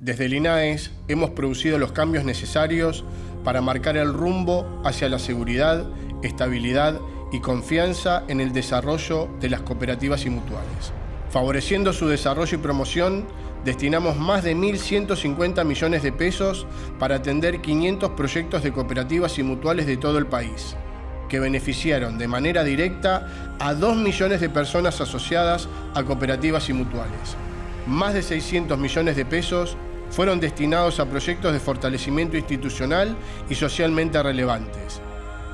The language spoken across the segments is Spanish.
Desde el INAES hemos producido los cambios necesarios para marcar el rumbo hacia la seguridad, estabilidad y confianza en el desarrollo de las cooperativas y mutuales. Favoreciendo su desarrollo y promoción, destinamos más de 1.150 millones de pesos para atender 500 proyectos de cooperativas y mutuales de todo el país, que beneficiaron de manera directa a 2 millones de personas asociadas a cooperativas y mutuales. Más de 600 millones de pesos fueron destinados a proyectos de fortalecimiento institucional y socialmente relevantes,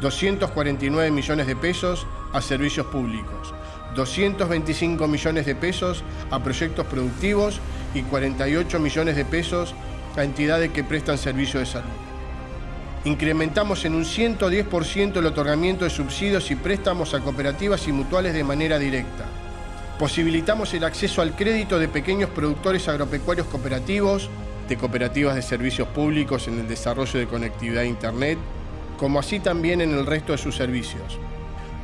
249 millones de pesos a servicios públicos, 225 millones de pesos a proyectos productivos y 48 millones de pesos a entidades que prestan servicio de salud. Incrementamos en un 110% el otorgamiento de subsidios y préstamos a cooperativas y mutuales de manera directa. Posibilitamos el acceso al crédito de pequeños productores agropecuarios cooperativos, de cooperativas de servicios públicos en el desarrollo de conectividad a Internet, como así también en el resto de sus servicios.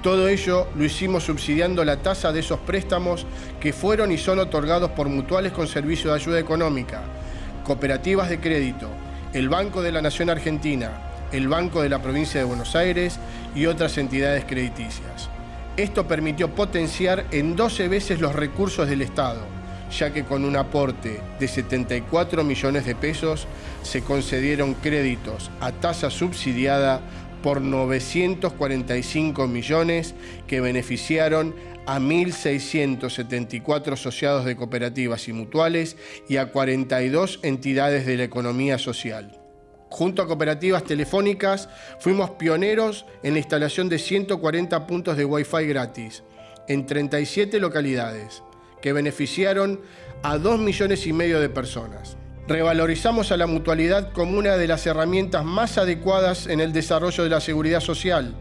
Todo ello lo hicimos subsidiando la tasa de esos préstamos que fueron y son otorgados por mutuales con servicio de ayuda económica, cooperativas de crédito, el Banco de la Nación Argentina, el Banco de la Provincia de Buenos Aires y otras entidades crediticias. Esto permitió potenciar en 12 veces los recursos del Estado, ya que con un aporte de 74 millones de pesos se concedieron créditos a tasa subsidiada por 945 millones que beneficiaron a 1.674 asociados de cooperativas y mutuales y a 42 entidades de la economía social. Junto a cooperativas telefónicas, fuimos pioneros en la instalación de 140 puntos de Wi-Fi gratis en 37 localidades, que beneficiaron a 2 millones y medio de personas. Revalorizamos a la mutualidad como una de las herramientas más adecuadas en el desarrollo de la seguridad social,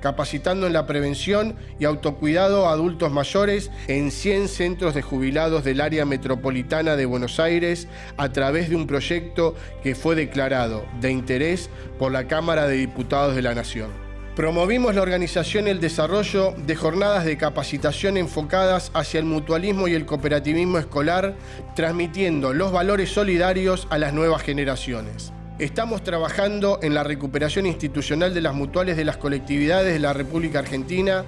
capacitando en la prevención y autocuidado a adultos mayores en 100 centros de jubilados del área metropolitana de Buenos Aires a través de un proyecto que fue declarado de interés por la Cámara de Diputados de la Nación. Promovimos la organización y el desarrollo de jornadas de capacitación enfocadas hacia el mutualismo y el cooperativismo escolar, transmitiendo los valores solidarios a las nuevas generaciones. Estamos trabajando en la recuperación institucional de las mutuales de las colectividades de la República Argentina.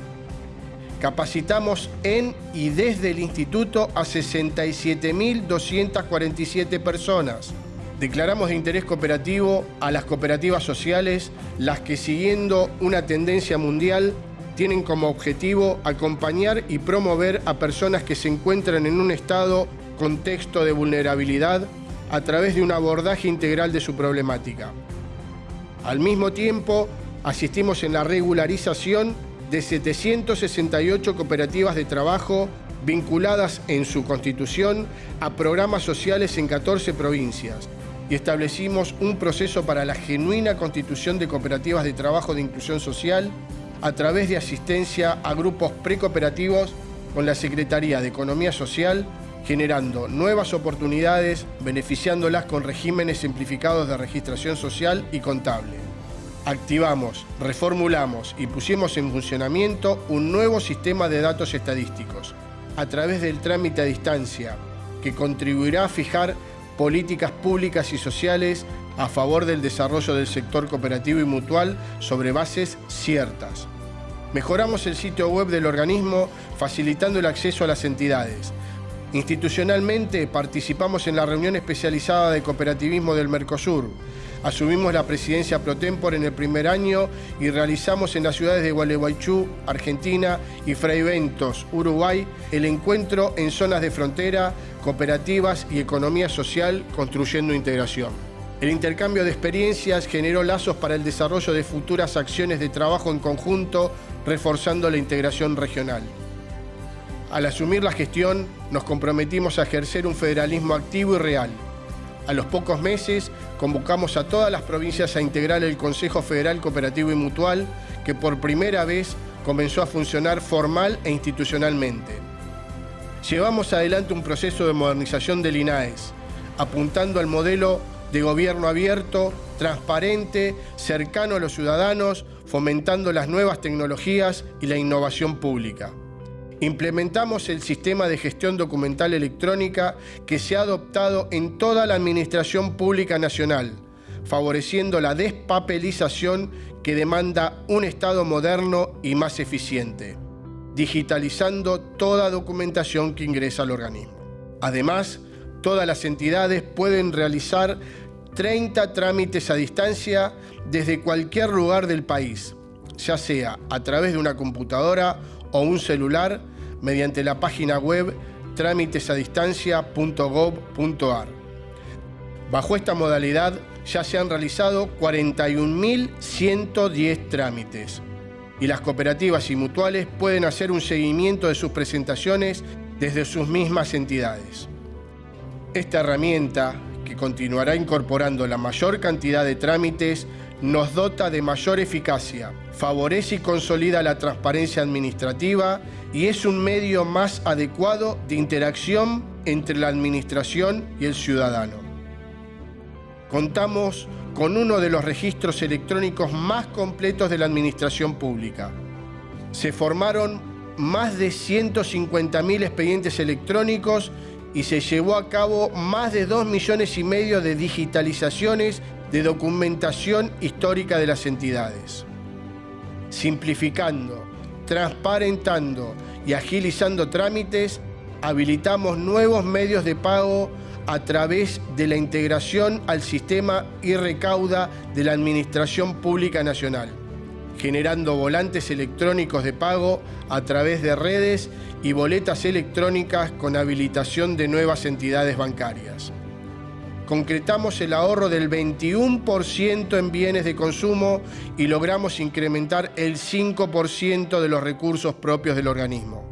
Capacitamos en y desde el instituto a 67.247 personas Declaramos de interés cooperativo a las cooperativas sociales, las que siguiendo una tendencia mundial tienen como objetivo acompañar y promover a personas que se encuentran en un estado, contexto de vulnerabilidad, a través de un abordaje integral de su problemática. Al mismo tiempo, asistimos en la regularización de 768 cooperativas de trabajo vinculadas en su constitución a programas sociales en 14 provincias, y establecimos un proceso para la genuina constitución de cooperativas de trabajo de inclusión social a través de asistencia a grupos precooperativos con la Secretaría de Economía Social, generando nuevas oportunidades, beneficiándolas con regímenes simplificados de registración social y contable. Activamos, reformulamos y pusimos en funcionamiento un nuevo sistema de datos estadísticos a través del trámite a distancia que contribuirá a fijar políticas públicas y sociales a favor del desarrollo del sector cooperativo y mutual sobre bases ciertas. Mejoramos el sitio web del organismo facilitando el acceso a las entidades. Institucionalmente participamos en la reunión especializada de cooperativismo del Mercosur, Asumimos la presidencia pro tempore en el primer año y realizamos en las ciudades de Gualeguaychú, Argentina, y Fraiventos, Uruguay, el encuentro en zonas de frontera, cooperativas y economía social construyendo integración. El intercambio de experiencias generó lazos para el desarrollo de futuras acciones de trabajo en conjunto, reforzando la integración regional. Al asumir la gestión, nos comprometimos a ejercer un federalismo activo y real, a los pocos meses convocamos a todas las provincias a integrar el Consejo Federal Cooperativo y Mutual, que por primera vez comenzó a funcionar formal e institucionalmente. Llevamos adelante un proceso de modernización del INAES, apuntando al modelo de gobierno abierto, transparente, cercano a los ciudadanos, fomentando las nuevas tecnologías y la innovación pública. Implementamos el sistema de gestión documental electrónica que se ha adoptado en toda la Administración Pública Nacional, favoreciendo la despapelización que demanda un Estado moderno y más eficiente, digitalizando toda documentación que ingresa al organismo. Además, todas las entidades pueden realizar 30 trámites a distancia desde cualquier lugar del país, ya sea a través de una computadora o un celular mediante la página web trámitesadistancia.gov.ar. Bajo esta modalidad ya se han realizado 41.110 trámites y las cooperativas y mutuales pueden hacer un seguimiento de sus presentaciones desde sus mismas entidades. Esta herramienta, que continuará incorporando la mayor cantidad de trámites, nos dota de mayor eficacia, favorece y consolida la transparencia administrativa y es un medio más adecuado de interacción entre la administración y el ciudadano. Contamos con uno de los registros electrónicos más completos de la administración pública. Se formaron más de 150.000 expedientes electrónicos y se llevó a cabo más de 2 millones y medio de digitalizaciones de documentación histórica de las entidades. Simplificando, transparentando y agilizando trámites, habilitamos nuevos medios de pago a través de la integración al sistema y recauda de la Administración Pública Nacional, generando volantes electrónicos de pago a través de redes y boletas electrónicas con habilitación de nuevas entidades bancarias. Concretamos el ahorro del 21% en bienes de consumo y logramos incrementar el 5% de los recursos propios del organismo.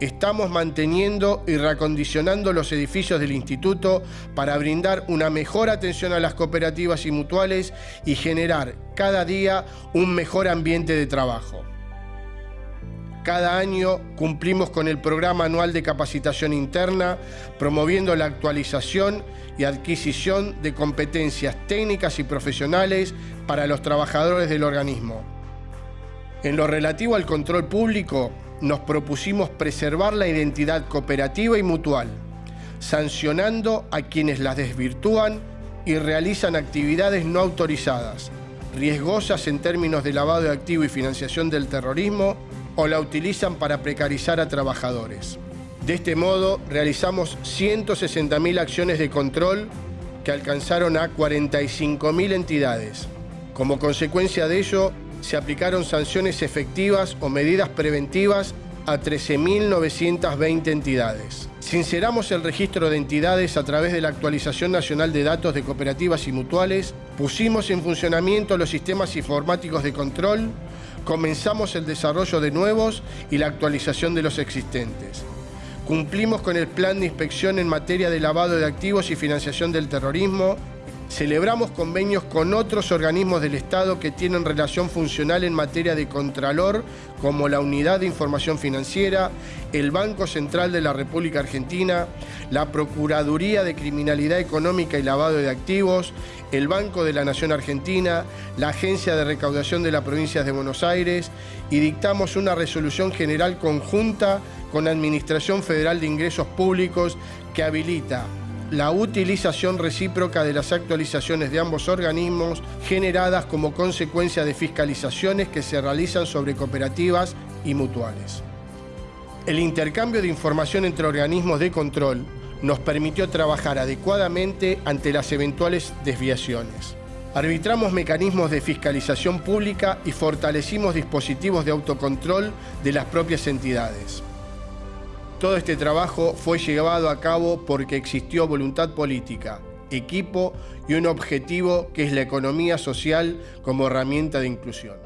Estamos manteniendo y reacondicionando los edificios del instituto para brindar una mejor atención a las cooperativas y mutuales y generar cada día un mejor ambiente de trabajo. Cada año cumplimos con el programa anual de capacitación interna, promoviendo la actualización y adquisición de competencias técnicas y profesionales para los trabajadores del organismo. En lo relativo al control público, nos propusimos preservar la identidad cooperativa y mutual, sancionando a quienes las desvirtúan y realizan actividades no autorizadas, riesgosas en términos de lavado de activo y financiación del terrorismo, o la utilizan para precarizar a trabajadores. De este modo, realizamos 160.000 acciones de control que alcanzaron a 45.000 entidades. Como consecuencia de ello, se aplicaron sanciones efectivas o medidas preventivas a 13.920 entidades. Sinceramos el registro de entidades a través de la actualización nacional de datos de cooperativas y mutuales, pusimos en funcionamiento los sistemas informáticos de control, comenzamos el desarrollo de nuevos y la actualización de los existentes. Cumplimos con el plan de inspección en materia de lavado de activos y financiación del terrorismo Celebramos convenios con otros organismos del Estado que tienen relación funcional en materia de Contralor, como la Unidad de Información Financiera, el Banco Central de la República Argentina, la Procuraduría de Criminalidad Económica y Lavado de Activos, el Banco de la Nación Argentina, la Agencia de Recaudación de la Provincia de Buenos Aires y dictamos una resolución general conjunta con la Administración Federal de Ingresos Públicos que habilita la utilización recíproca de las actualizaciones de ambos organismos generadas como consecuencia de fiscalizaciones que se realizan sobre cooperativas y mutuales. El intercambio de información entre organismos de control nos permitió trabajar adecuadamente ante las eventuales desviaciones. Arbitramos mecanismos de fiscalización pública y fortalecimos dispositivos de autocontrol de las propias entidades. Todo este trabajo fue llevado a cabo porque existió voluntad política, equipo y un objetivo que es la economía social como herramienta de inclusión.